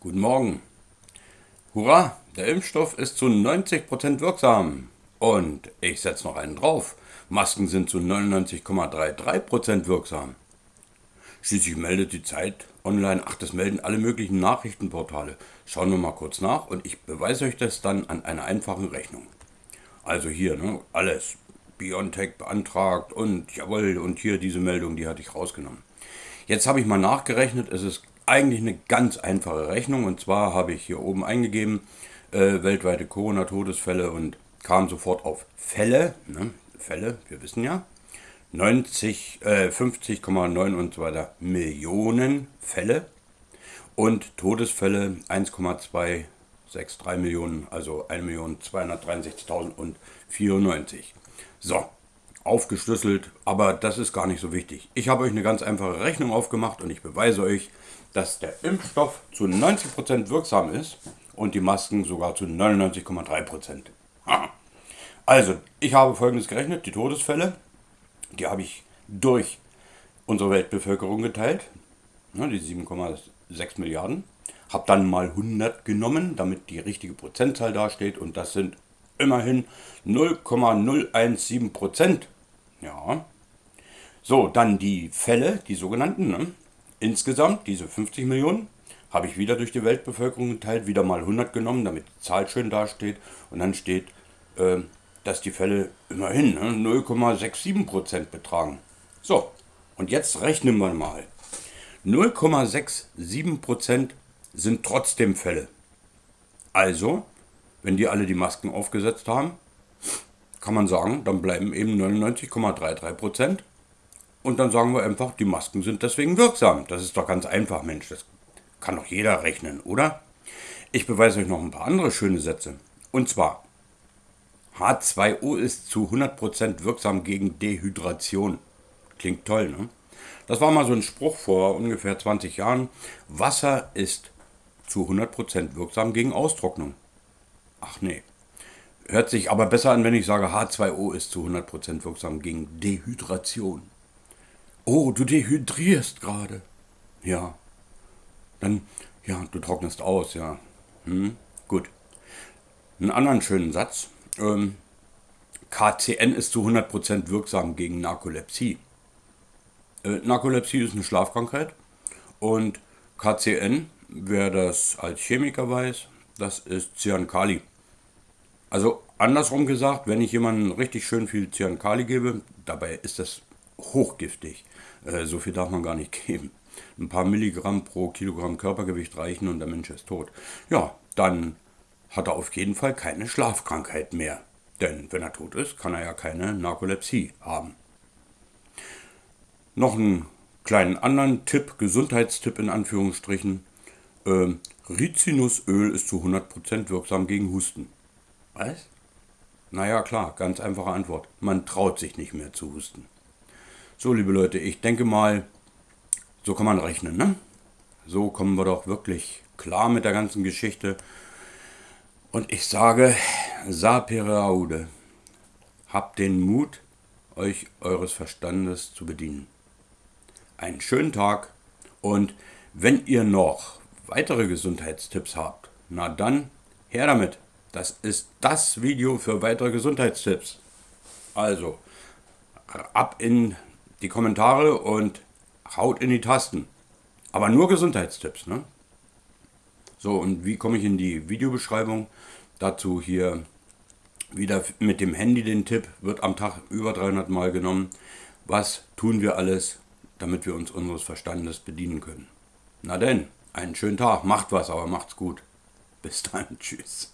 Guten Morgen. Hurra, der Impfstoff ist zu 90% wirksam. Und ich setze noch einen drauf. Masken sind zu 99,33% wirksam. Schließlich meldet die Zeit online, ach, das melden alle möglichen Nachrichtenportale. Schauen wir mal kurz nach und ich beweise euch das dann an einer einfachen Rechnung. Also hier, ne, alles. Biontech beantragt und jawohl, und hier diese Meldung, die hatte ich rausgenommen. Jetzt habe ich mal nachgerechnet, es ist eigentlich eine ganz einfache Rechnung. Und zwar habe ich hier oben eingegeben, äh, weltweite Corona-Todesfälle und kam sofort auf Fälle, ne? Fälle, wir wissen ja, 90, äh, 50,9 und so weiter Millionen Fälle und Todesfälle 1,263 Millionen, also 1.263.094. So, aufgeschlüsselt, aber das ist gar nicht so wichtig. Ich habe euch eine ganz einfache Rechnung aufgemacht und ich beweise euch, dass der Impfstoff zu 90% wirksam ist und die Masken sogar zu 99,3%. Also, ich habe folgendes gerechnet, die Todesfälle, die habe ich durch unsere Weltbevölkerung geteilt, ne, die 7,6 Milliarden, habe dann mal 100 genommen, damit die richtige Prozentzahl dasteht und das sind immerhin 0,017 Prozent. Ja. So, dann die Fälle, die sogenannten. Ne? Insgesamt, diese 50 Millionen, habe ich wieder durch die Weltbevölkerung geteilt, wieder mal 100 genommen, damit die Zahl schön dasteht. Und dann steht, äh, dass die Fälle immerhin ne, 0,67 Prozent betragen. So, und jetzt rechnen wir mal. 0,67 Prozent sind trotzdem Fälle. Also wenn die alle die Masken aufgesetzt haben, kann man sagen, dann bleiben eben 99,33 Prozent. Und dann sagen wir einfach, die Masken sind deswegen wirksam. Das ist doch ganz einfach, Mensch. Das kann doch jeder rechnen, oder? Ich beweise euch noch ein paar andere schöne Sätze. Und zwar, H2O ist zu 100% wirksam gegen Dehydration. Klingt toll, ne? Das war mal so ein Spruch vor ungefähr 20 Jahren. Wasser ist zu 100% wirksam gegen Austrocknung. Ach nee. Hört sich aber besser an, wenn ich sage, H2O ist zu 100% wirksam gegen Dehydration. Oh, du dehydrierst gerade. Ja. Dann, ja, du trocknest aus, ja. Hm, gut. Einen anderen schönen Satz. Ähm, KCN ist zu 100% wirksam gegen Narkolepsie. Äh, Narkolepsie ist eine Schlafkrankheit und KCN, wer das als Chemiker weiß, das ist Cyankali. Also andersrum gesagt, wenn ich jemandem richtig schön viel Cyankali gebe, dabei ist das hochgiftig. Äh, so viel darf man gar nicht geben. Ein paar Milligramm pro Kilogramm Körpergewicht reichen und der Mensch ist tot. Ja, dann hat er auf jeden Fall keine Schlafkrankheit mehr. Denn wenn er tot ist, kann er ja keine Narkolepsie haben. Noch einen kleinen anderen Tipp, Gesundheitstipp in Anführungsstrichen. Ähm, Rizinusöl ist zu 100% wirksam gegen Husten. Was? Naja, klar, ganz einfache Antwort. Man traut sich nicht mehr zu husten. So, liebe Leute, ich denke mal, so kann man rechnen, ne? So kommen wir doch wirklich klar mit der ganzen Geschichte. Und ich sage, sapere aude, habt den Mut, euch eures Verstandes zu bedienen. Einen schönen Tag und wenn ihr noch weitere Gesundheitstipps habt, na dann her damit. Das ist das Video für weitere Gesundheitstipps. Also, ab in die Kommentare und haut in die Tasten. Aber nur Gesundheitstipps, ne? So, und wie komme ich in die Videobeschreibung? Dazu hier wieder mit dem Handy den Tipp, wird am Tag über 300 Mal genommen. Was tun wir alles, damit wir uns unseres Verstandes bedienen können? Na denn einen schönen Tag. Macht was, aber macht's gut. Bis dann. Tschüss.